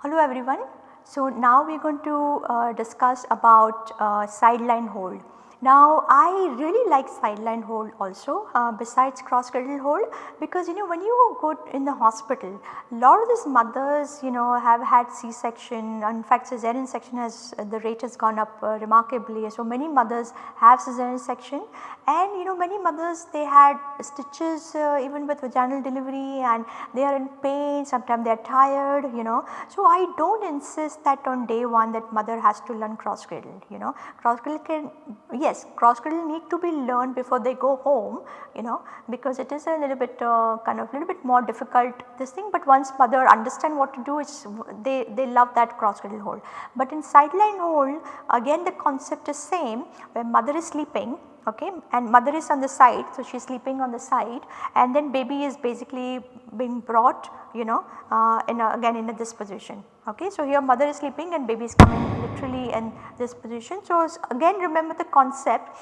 Hello everyone. So now we are going to uh, discuss about uh, sideline hold. Now I really like sideline hold also uh, besides cross cradle hold because you know when you go in the hospital lot of these mothers you know have had C-section in fact cesarean section has uh, the rate has gone up uh, remarkably. So many mothers have cesarean section and you know many mothers they had stitches uh, even with vaginal delivery and they are in pain sometimes they are tired you know. So I do not insist that on day 1 that mother has to learn cross cradle you know cross cradle can yes yes cross cradle need to be learned before they go home you know because it is a little bit uh, kind of a little bit more difficult this thing but once mother understand what to do it's they, they love that cross cradle hold. But in sideline hold again the concept is same where mother is sleeping okay and mother is on the side so she is sleeping on the side and then baby is basically being brought you know uh, in a, again in a this position okay. So here mother is sleeping and baby is coming literally in this position. So again remember the concept.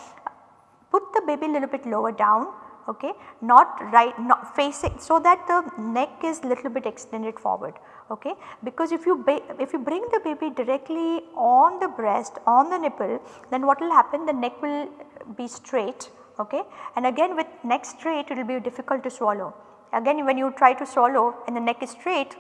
Put the baby little bit lower down okay? Not right not facing so that the neck is little bit extended forward okay? Because if you if you bring the baby directly on the breast on the nipple then what will happen? The neck will be straight okay? And again with neck straight it will be difficult to swallow. Again when you try to swallow and the neck is straight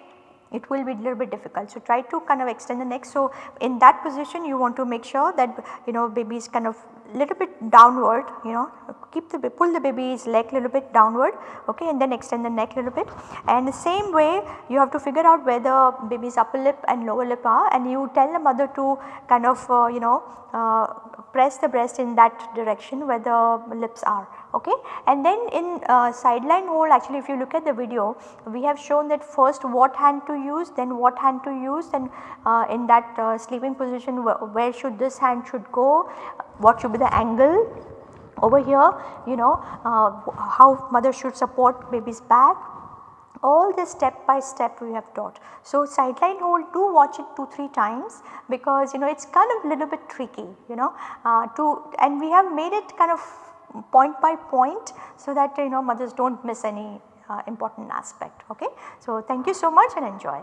it will be a little bit difficult. So, try to kind of extend the neck. So, in that position you want to make sure that you know baby is kind of little bit downward you know keep the pull the baby's leg little bit downward okay and then extend the neck little bit and the same way you have to figure out where the baby's upper lip and lower lip are and you tell the mother to kind of uh, you know uh, press the breast in that direction where the lips are okay. And then in uh, sideline hold actually if you look at the video we have shown that first what hand to use then what hand to use then uh, in that uh, sleeping position where should this hand should go what should be the angle over here you know uh, how mother should support baby's back all this step by step we have taught. So, sideline hold do watch it 2-3 times because you know it is kind of little bit tricky you know uh, to and we have made it kind of point by point so that you know mothers do not miss any uh, important aspect ok. So, thank you so much and enjoy.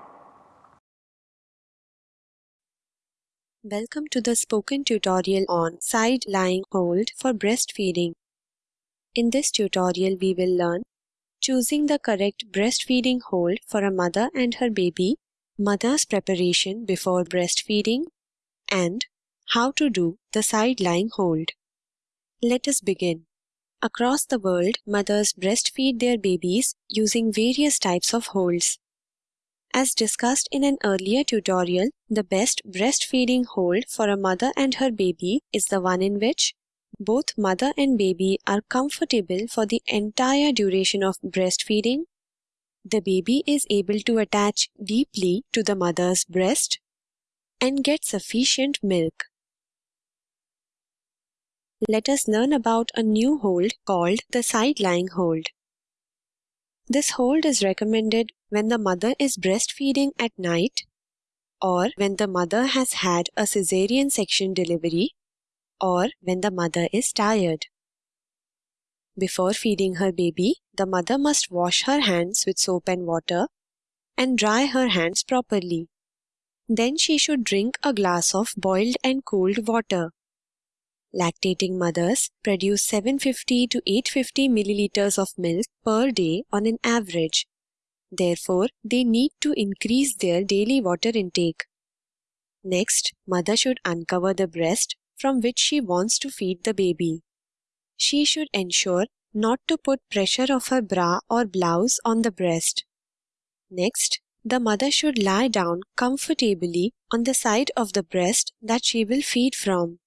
Welcome to the spoken tutorial on side lying hold for breastfeeding. In this tutorial we will learn choosing the correct breastfeeding hold for a mother and her baby, mother's preparation before breastfeeding, and how to do the side lying hold. Let us begin. Across the world, mothers breastfeed their babies using various types of holds. As discussed in an earlier tutorial, the best breastfeeding hold for a mother and her baby is the one in which both mother and baby are comfortable for the entire duration of breastfeeding. The baby is able to attach deeply to the mother's breast and get sufficient milk. Let us learn about a new hold called the side lying hold. This hold is recommended when the mother is breastfeeding at night or when the mother has had a cesarean section delivery or when the mother is tired. Before feeding her baby, the mother must wash her hands with soap and water and dry her hands properly. Then she should drink a glass of boiled and cooled water. Lactating mothers produce 750 to 850 milliliters of milk per day on an average. Therefore, they need to increase their daily water intake. Next, mother should uncover the breast from which she wants to feed the baby. She should ensure not to put pressure of her bra or blouse on the breast. Next, the mother should lie down comfortably on the side of the breast that she will feed from.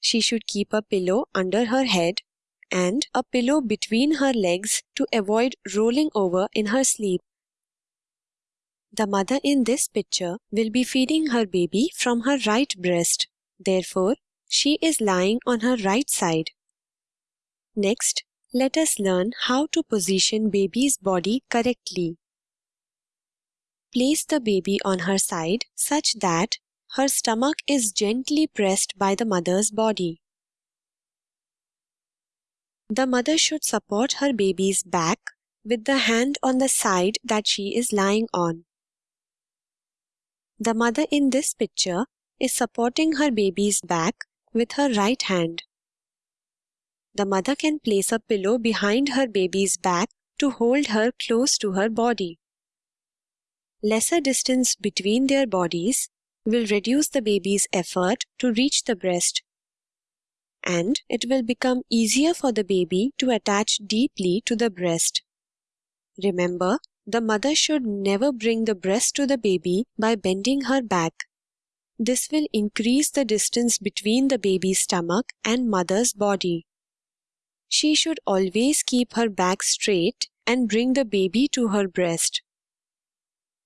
She should keep a pillow under her head and a pillow between her legs to avoid rolling over in her sleep. The mother in this picture will be feeding her baby from her right breast. Therefore, she is lying on her right side. Next, let us learn how to position baby's body correctly. place the baby on her side such that her stomach is gently pressed by the mother's body. The mother should support her baby's back with the hand on the side that she is lying on. The mother in this picture is supporting her baby's back with her right hand. The mother can place a pillow behind her baby's back to hold her close to her body. Lesser distance between their bodies will reduce the baby's effort to reach the breast and it will become easier for the baby to attach deeply to the breast. Remember, the mother should never bring the breast to the baby by bending her back. This will increase the distance between the baby's stomach and mother's body. She should always keep her back straight and bring the baby to her breast.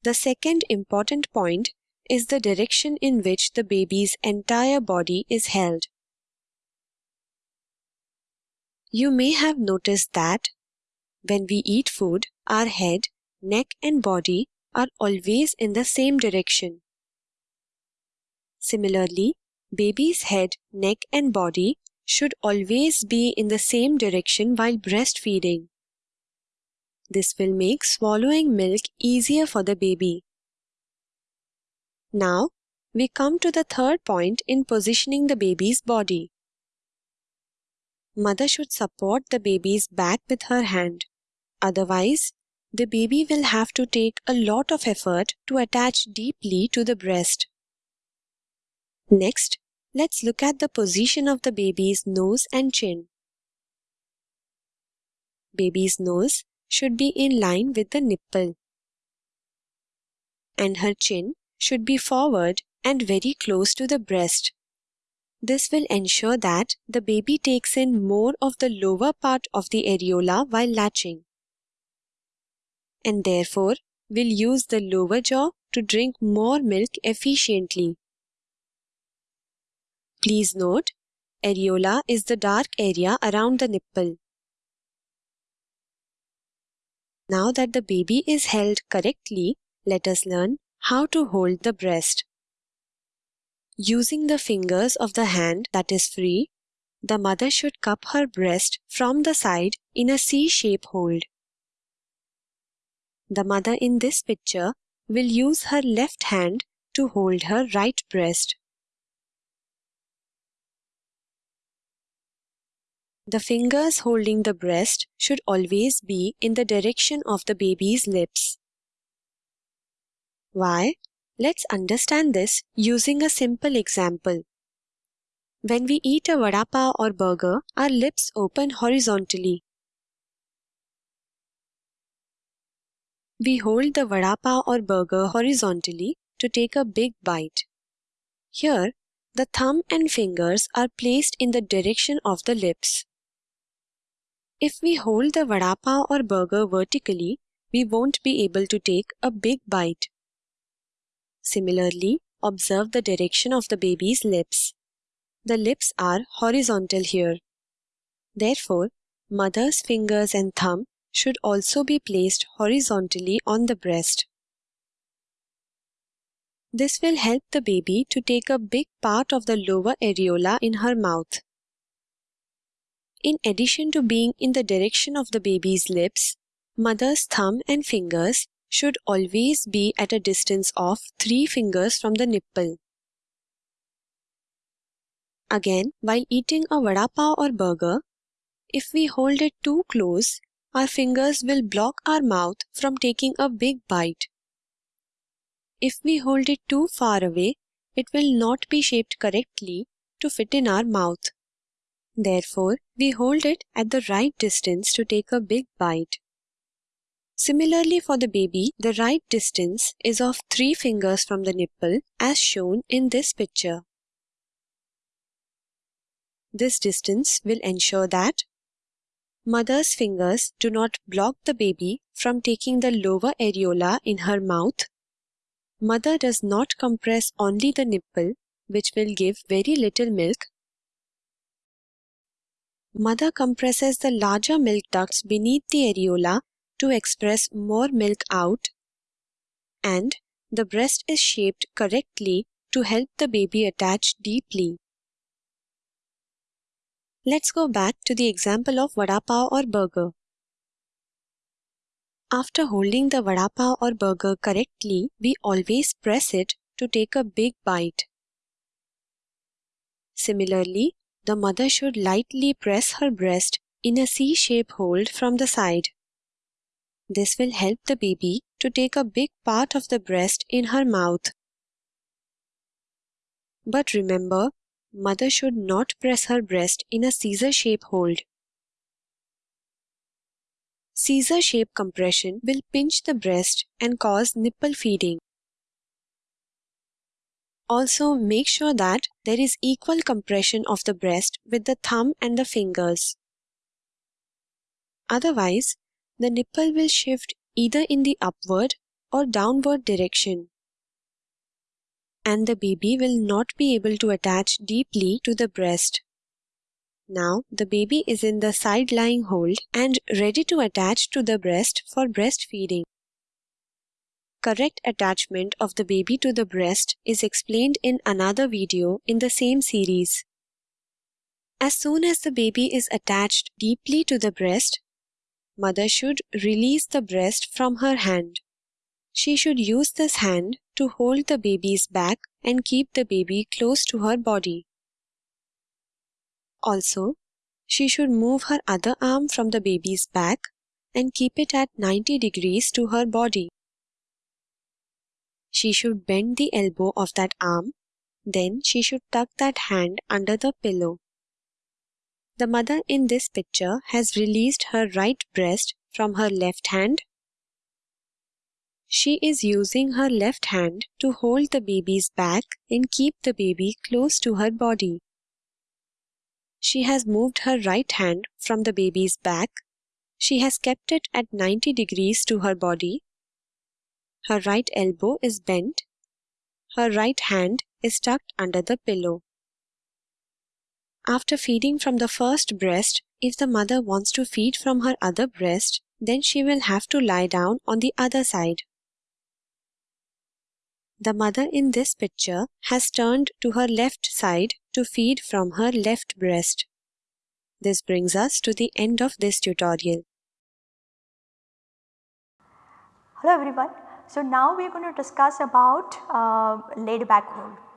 The second important point is the direction in which the baby's entire body is held. You may have noticed that when we eat food, our head, neck, and body are always in the same direction. Similarly, baby's head, neck, and body should always be in the same direction while breastfeeding. This will make swallowing milk easier for the baby. Now, we come to the third point in positioning the baby's body. Mother should support the baby's back with her hand. Otherwise, the baby will have to take a lot of effort to attach deeply to the breast. Next, let's look at the position of the baby's nose and chin. Baby's nose should be in line with the nipple. And her chin should be forward and very close to the breast. This will ensure that the baby takes in more of the lower part of the areola while latching. And therefore will use the lower jaw to drink more milk efficiently. Please note, areola is the dark area around the nipple. Now that the baby is held correctly, let us learn how to hold the breast. Using the fingers of the hand that is free, the mother should cup her breast from the side in a C-shape hold. The mother in this picture will use her left hand to hold her right breast. The fingers holding the breast should always be in the direction of the baby's lips. Why? Let's understand this using a simple example. When we eat a vada pav or burger, our lips open horizontally. We hold the vada pav or burger horizontally to take a big bite. Here, the thumb and fingers are placed in the direction of the lips. If we hold the vada pav or burger vertically, we won't be able to take a big bite. Similarly, observe the direction of the baby's lips. The lips are horizontal here. Therefore, mother's fingers and thumb should also be placed horizontally on the breast. This will help the baby to take a big part of the lower areola in her mouth. In addition to being in the direction of the baby's lips, mother's thumb and fingers should always be at a distance of 3 fingers from the nipple. Again, while eating a vada pav or burger, if we hold it too close, our fingers will block our mouth from taking a big bite. If we hold it too far away, it will not be shaped correctly to fit in our mouth. Therefore, we hold it at the right distance to take a big bite. Similarly for the baby, the right distance is of 3 fingers from the nipple as shown in this picture. This distance will ensure that mother's fingers do not block the baby from taking the lower areola in her mouth. Mother does not compress only the nipple, which will give very little milk. Mother compresses the larger milk ducts beneath the areola to express more milk out and the breast is shaped correctly to help the baby attach deeply. Let's go back to the example of vada pav or burger. After holding the vada pav or burger correctly, we always press it to take a big bite. Similarly, the mother should lightly press her breast in a C-shape hold from the side. This will help the baby to take a big part of the breast in her mouth. But remember, mother should not press her breast in a scissor shape hold. Scissor shape compression will pinch the breast and cause nipple feeding. Also make sure that there is equal compression of the breast with the thumb and the fingers. Otherwise, the nipple will shift either in the upward or downward direction and the baby will not be able to attach deeply to the breast. Now the baby is in the side lying hold and ready to attach to the breast for breastfeeding. Correct attachment of the baby to the breast is explained in another video in the same series. As soon as the baby is attached deeply to the breast, mother should release the breast from her hand. She should use this hand to hold the baby's back and keep the baby close to her body. Also, she should move her other arm from the baby's back and keep it at 90 degrees to her body. She should bend the elbow of that arm, then she should tuck that hand under the pillow. The mother in this picture has released her right breast from her left hand she is using her left hand to hold the baby's back and keep the baby close to her body. She has moved her right hand from the baby's back. She has kept it at 90 degrees to her body. Her right elbow is bent. Her right hand is tucked under the pillow. After feeding from the first breast, if the mother wants to feed from her other breast, then she will have to lie down on the other side. The mother in this picture has turned to her left side to feed from her left breast. This brings us to the end of this tutorial. Hello everyone. So now we are going to discuss about uh, laid back hold.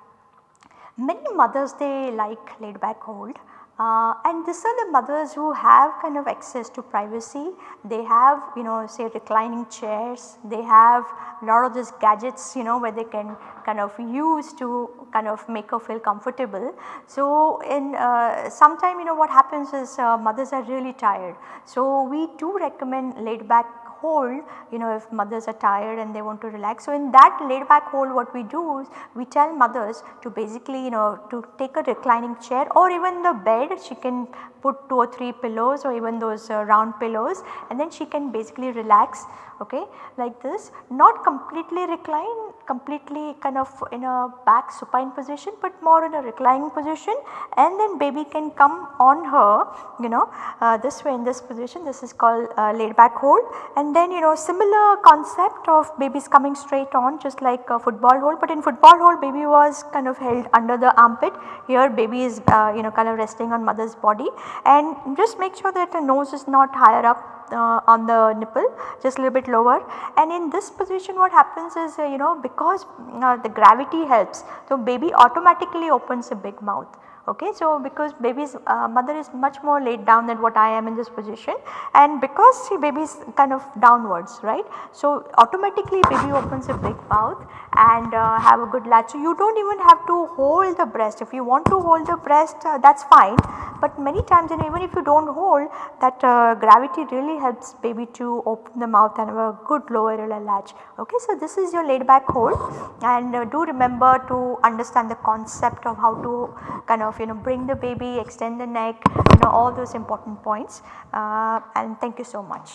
Many mothers they like laid back hold uh, and these are the mothers who have kind of access to privacy. They have you know say reclining chairs, they have a lot of these gadgets you know where they can kind of use to kind of make her feel comfortable. So in uh, sometime you know what happens is uh, mothers are really tired. So we do recommend laid back hold you know if mothers are tired and they want to relax. So in that laid back hold what we do is we tell mothers to basically you know to take a reclining chair or even the bed she can put 2 or 3 pillows or even those uh, round pillows and then she can basically relax okay like this not completely recline completely kind of in a back supine position but more in a reclining position. And then baby can come on her you know uh, this way in this position. This is called uh, laid back hold. And then you know similar concept of babies coming straight on just like a football hold. But in football hold baby was kind of held under the armpit. Here baby is uh, you know kind of resting on mother's body. And just make sure that the nose is not higher up uh, on the nipple. Just a little bit lower. And in this position what happens is uh, you know because uh, the gravity helps so baby automatically opens a big mouth okay. So, because baby's uh, mother is much more laid down than what I am in this position and because see baby is kind of downwards right. So, automatically baby opens a big mouth and uh, have a good latch. So, you do not even have to hold the breast if you want to hold the breast uh, that is fine but many times and even if you do not hold that uh, gravity really helps baby to open the mouth and have a good lower latch okay. So, this is your laid back hold and uh, do remember to understand the concept of how to kind of of you know bring the baby, extend the neck, you know all those important points uh, and thank you so much.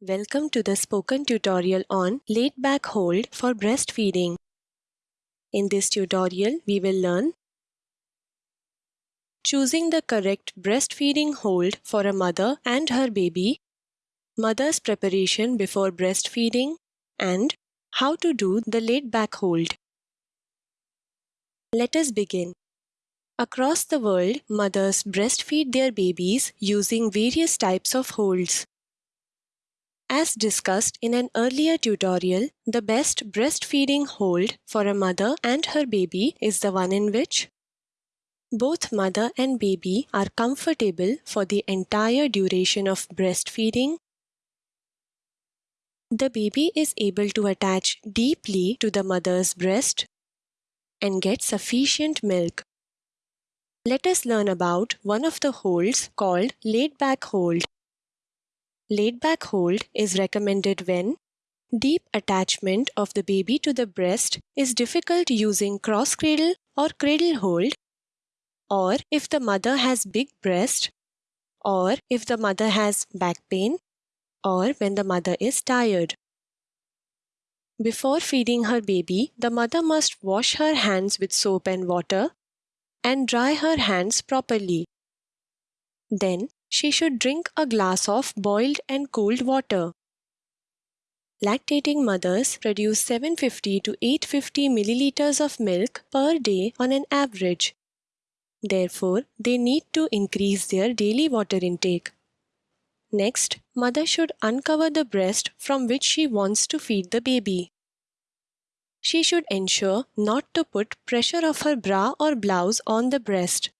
Welcome to the spoken tutorial on laid back hold for breastfeeding. In this tutorial, we will learn choosing the correct breastfeeding hold for a mother and her baby, mother's preparation before breastfeeding, and how to do the laid back hold. Let us begin. Across the world, mothers breastfeed their babies using various types of holds. As discussed in an earlier tutorial, the best breastfeeding hold for a mother and her baby is the one in which both mother and baby are comfortable for the entire duration of breastfeeding. The baby is able to attach deeply to the mother's breast and get sufficient milk. Let us learn about one of the holds called laid back hold. Laid back hold is recommended when deep attachment of the baby to the breast is difficult using cross cradle or cradle hold or if the mother has big breast or if the mother has back pain or when the mother is tired. Before feeding her baby, the mother must wash her hands with soap and water and dry her hands properly. Then she should drink a glass of boiled and cooled water. Lactating mothers produce 750 to 850 milliliters of milk per day on an average. Therefore, they need to increase their daily water intake. Next, mother should uncover the breast from which she wants to feed the baby. She should ensure not to put pressure of her bra or blouse on the breast.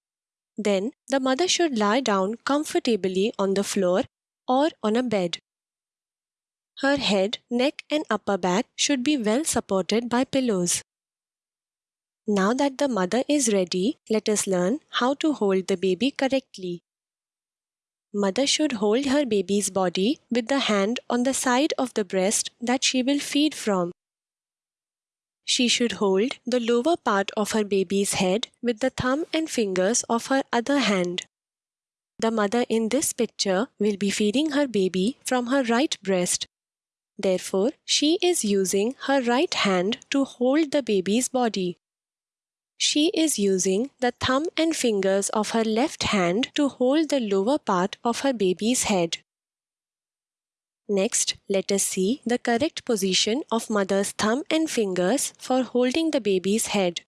Then, the mother should lie down comfortably on the floor or on a bed. Her head, neck, and upper back should be well supported by pillows. Now that the mother is ready, let us learn how to hold the baby correctly. Mother should hold her baby's body with the hand on the side of the breast that she will feed from. She should hold the lower part of her baby's head with the thumb and fingers of her other hand. The mother in this picture will be feeding her baby from her right breast. Therefore, she is using her right hand to hold the baby's body. She is using the thumb and fingers of her left hand to hold the lower part of her baby's head. Next, let us see the correct position of mother's thumb and fingers for holding the baby's head.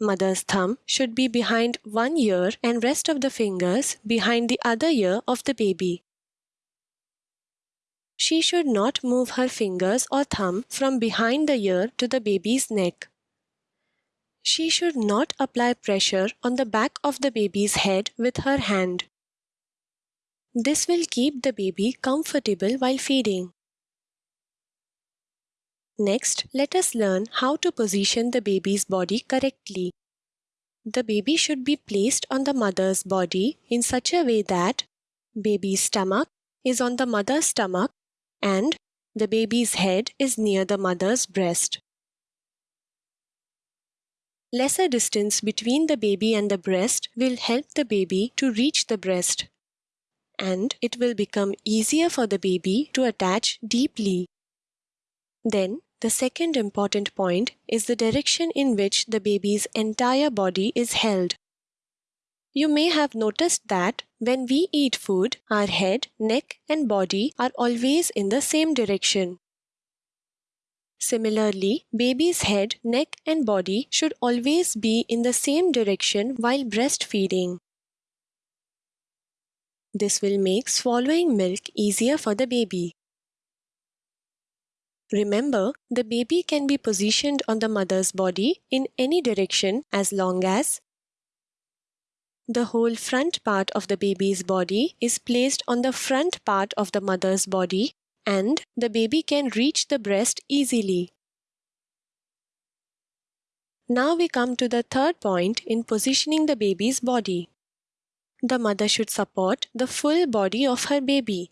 Mother's thumb should be behind one ear and rest of the fingers behind the other ear of the baby. She should not move her fingers or thumb from behind the ear to the baby's neck. She should not apply pressure on the back of the baby's head with her hand. This will keep the baby comfortable while feeding. Next, let us learn how to position the baby's body correctly. The baby should be placed on the mother's body in such a way that baby's stomach is on the mother's stomach and the baby's head is near the mother's breast. Lesser distance between the baby and the breast will help the baby to reach the breast. And it will become easier for the baby to attach deeply. Then, the second important point is the direction in which the baby's entire body is held. You may have noticed that when we eat food, our head, neck, and body are always in the same direction. Similarly, baby's head, neck and body should always be in the same direction while breastfeeding. This will make swallowing milk easier for the baby. Remember, the baby can be positioned on the mother's body in any direction as long as the whole front part of the baby's body is placed on the front part of the mother's body and the baby can reach the breast easily. Now we come to the third point in positioning the baby's body. The mother should support the full body of her baby.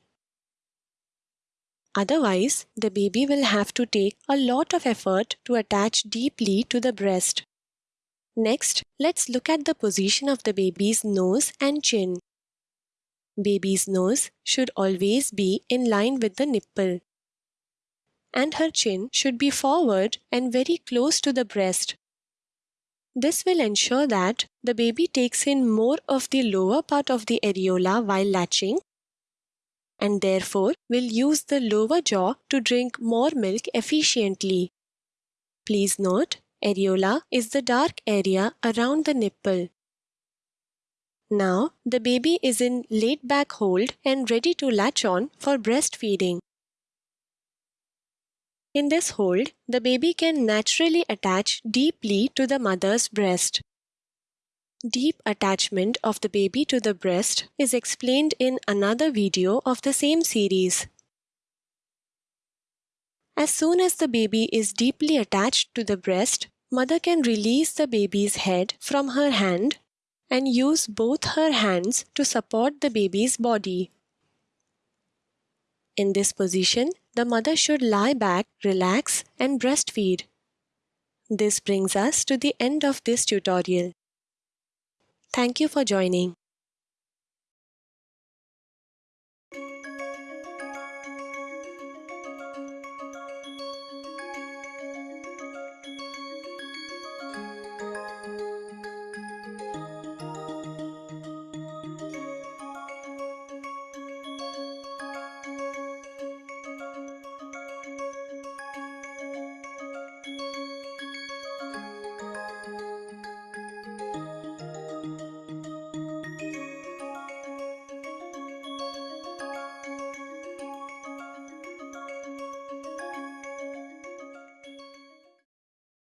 Otherwise, the baby will have to take a lot of effort to attach deeply to the breast. Next, let's look at the position of the baby's nose and chin. Baby's nose should always be in line with the nipple. And her chin should be forward and very close to the breast. This will ensure that the baby takes in more of the lower part of the areola while latching and therefore will use the lower jaw to drink more milk efficiently. Please note, areola is the dark area around the nipple. Now, the baby is in laid back hold and ready to latch on for breastfeeding. In this hold, the baby can naturally attach deeply to the mother's breast. Deep attachment of the baby to the breast is explained in another video of the same series. As soon as the baby is deeply attached to the breast, mother can release the baby's head from her hand and use both her hands to support the baby's body. In this position, the mother should lie back, relax and breastfeed. This brings us to the end of this tutorial. Thank you for joining.